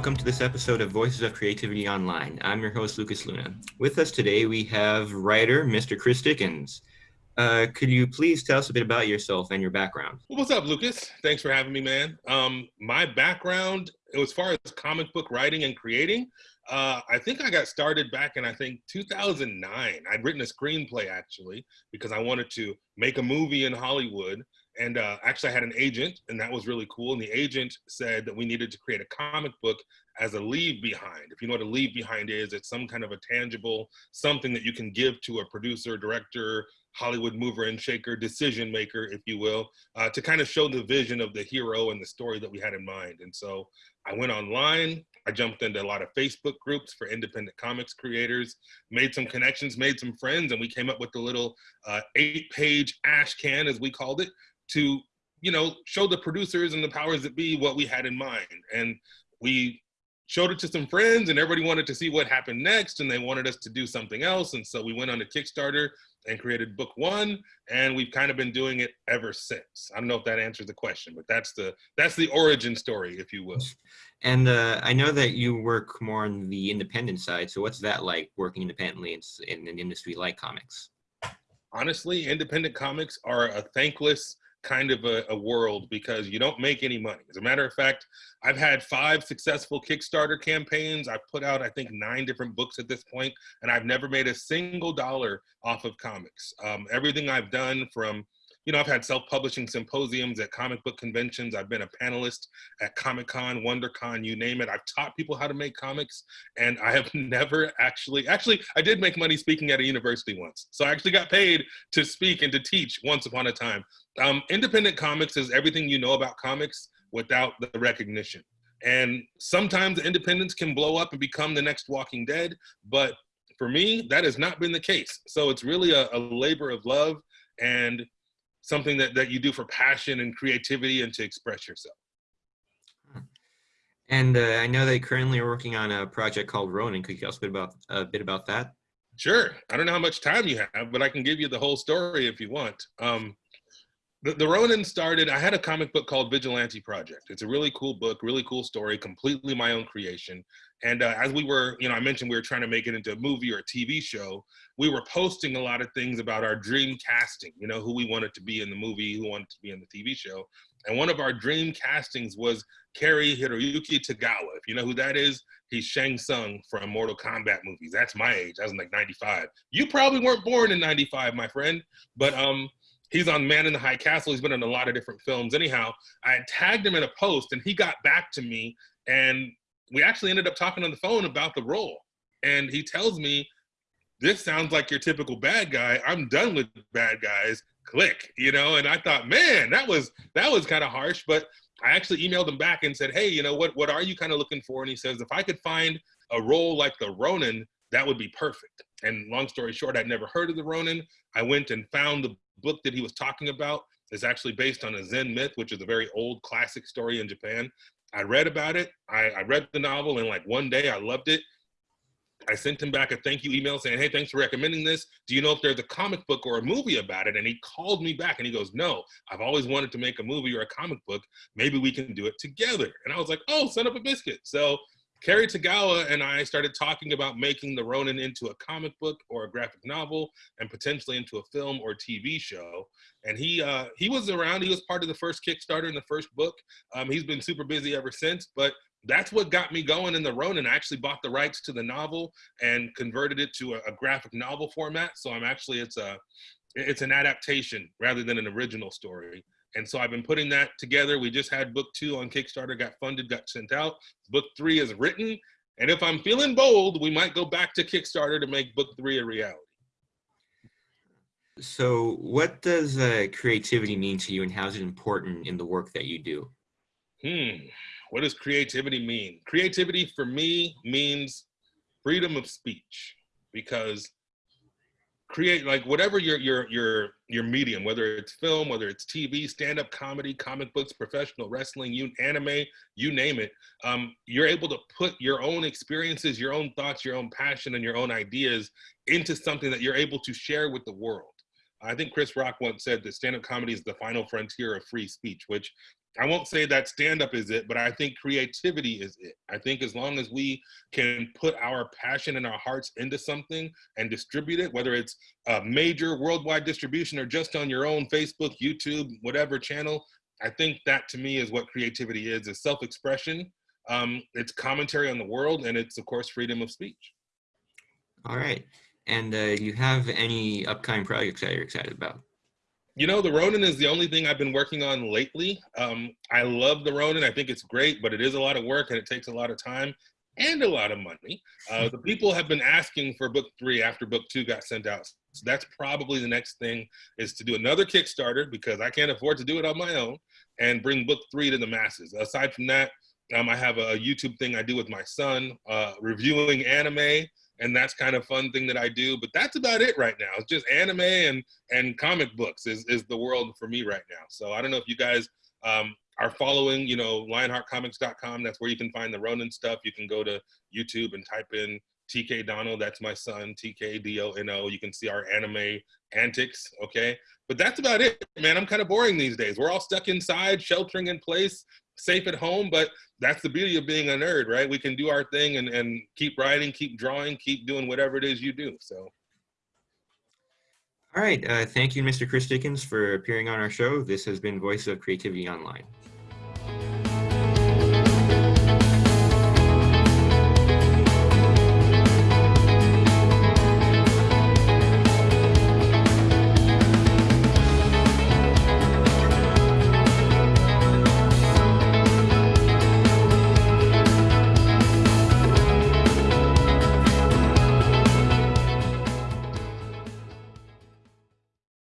welcome to this episode of Voices of Creativity Online. I'm your host, Lucas Luna. With us today, we have writer Mr. Chris Dickens. Uh, could you please tell us a bit about yourself and your background? Well, what's up, Lucas? Thanks for having me, man. Um, my background, as far as comic book writing and creating, uh, I think I got started back in I think 2009. I'd written a screenplay actually because I wanted to make a movie in Hollywood, and uh, actually I had an agent, and that was really cool. And the agent said that we needed to create a comic book as a leave behind. If you know what a leave behind is, it's some kind of a tangible something that you can give to a producer, director, Hollywood mover and shaker, decision maker, if you will, uh, to kind of show the vision of the hero and the story that we had in mind. And so I went online, I jumped into a lot of Facebook groups for independent comics creators, made some connections, made some friends, and we came up with the little uh, eight page ash can, as we called it, to you know show the producers and the powers that be what we had in mind. And we showed it to some friends and everybody wanted to see what happened next and they wanted us to do something else. And so we went on a kickstarter and created book one and we've kind of been doing it ever since. I don't know if that answers the question but that's the that's the origin story if you will. And uh, i know that you work more on the independent side. So what's that like working independently in, in an industry like comics? Honestly independent comics are a thankless kind of a, a, world because you don't make any money. As a matter of fact, I've had five successful Kickstarter campaigns. I've put out, I think, nine different books at this point, and I've never made a single dollar off of comics. Um, everything I've done from you know, I've had self-publishing symposiums at comic book conventions. I've been a panelist at Comic-Con, WonderCon, you name it. I've taught people how to make comics and I have never actually, actually, I did make money speaking at a university once. So I actually got paid to speak and to teach once upon a time. Um, independent comics is everything you know about comics without the recognition. And sometimes independence can blow up and become the next Walking Dead, but for me, that has not been the case. So it's really a, a labor of love and something that, that you do for passion and creativity and to express yourself. And uh, I know they currently are working on a project called Ronin. Could you tell us a bit about a bit about that? Sure. I don't know how much time you have, but I can give you the whole story if you want. Um, the, the Ronin started, I had a comic book called Vigilante Project. It's a really cool book, really cool story, completely my own creation. And uh, as we were, you know, I mentioned we were trying to make it into a movie or a TV show. We were posting a lot of things about our dream casting, you know, who we wanted to be in the movie, who wanted to be in the TV show. And one of our dream castings was Cary Hiroyuki Tagawa. If you know who that is, he's Shang Tsung from Mortal Kombat movies. That's my age. I was like 95. You probably weren't born in 95, my friend. But um, he's on Man in the High Castle. He's been in a lot of different films. Anyhow, I tagged him in a post and he got back to me and we actually ended up talking on the phone about the role. And he tells me, this sounds like your typical bad guy. I'm done with bad guys. Click, you know? And I thought, man, that was that was kind of harsh. But I actually emailed him back and said, hey, you know, what what are you kind of looking for? And he says, if I could find a role like the Ronin, that would be perfect. And long story short, I'd never heard of the Ronin. I went and found the book that he was talking about. It's actually based on a Zen myth, which is a very old classic story in Japan. I read about it. I, I read the novel and like one day I loved it. I sent him back a thank you email saying, hey, thanks for recommending this. Do you know if there's a comic book or a movie about it? And he called me back and he goes, no, I've always wanted to make a movie or a comic book. Maybe we can do it together. And I was like, oh, son up a biscuit. So Cary Tagawa and I started talking about making The Ronin into a comic book or a graphic novel and potentially into a film or TV show. And he uh, he was around. He was part of the first Kickstarter in the first book. Um, he's been super busy ever since. But that's what got me going in The Ronin. I actually bought the rights to the novel and converted it to a, a graphic novel format. So I'm actually it's a it's an adaptation rather than an original story. And so I've been putting that together. We just had book two on Kickstarter, got funded, got sent out. Book three is written. And if I'm feeling bold, we might go back to Kickstarter to make book three a reality. So what does uh, creativity mean to you and how is it important in the work that you do? Hmm, what does creativity mean? Creativity for me means freedom of speech because create like whatever your your your your medium whether it's film whether it's tv stand-up comedy comic books professional wrestling you anime you name it um, you're able to put your own experiences your own thoughts your own passion and your own ideas into something that you're able to share with the world. I think chris rock once said that stand-up comedy is the final frontier of free speech which I won't say that stand up is it, but I think creativity is it. I think as long as we can put our passion and our hearts into something and distribute it, whether it's a major worldwide distribution or just on your own Facebook, YouTube, whatever channel, I think that to me is what creativity is, is self-expression. Um, it's commentary on the world and it's of course freedom of speech. All right. And uh, you have any upcoming projects that you're excited about? You know, the Ronin is the only thing I've been working on lately. Um, I love the Ronin. I think it's great, but it is a lot of work and it takes a lot of time and a lot of money. Uh, the people have been asking for book three after book two got sent out. So that's probably the next thing is to do another Kickstarter because I can't afford to do it on my own and bring book three to the masses. Aside from that, um, I have a YouTube thing I do with my son, uh, reviewing anime and that's kind of fun thing that I do. But that's about it right now. It's just anime and and comic books is is the world for me right now. So I don't know if you guys um, are following, you know, LionheartComics.com. That's where you can find the Ronin stuff. You can go to YouTube and type in TK Donald. That's my son, TK D O N O. You can see our anime antics. Okay, but that's about it, man. I'm kind of boring these days. We're all stuck inside, sheltering in place, safe at home, but that's the beauty of being a nerd, right? We can do our thing and, and keep writing, keep drawing, keep doing whatever it is you do. So. All right. Uh, thank you, Mr. Chris Dickens, for appearing on our show. This has been Voice of Creativity Online.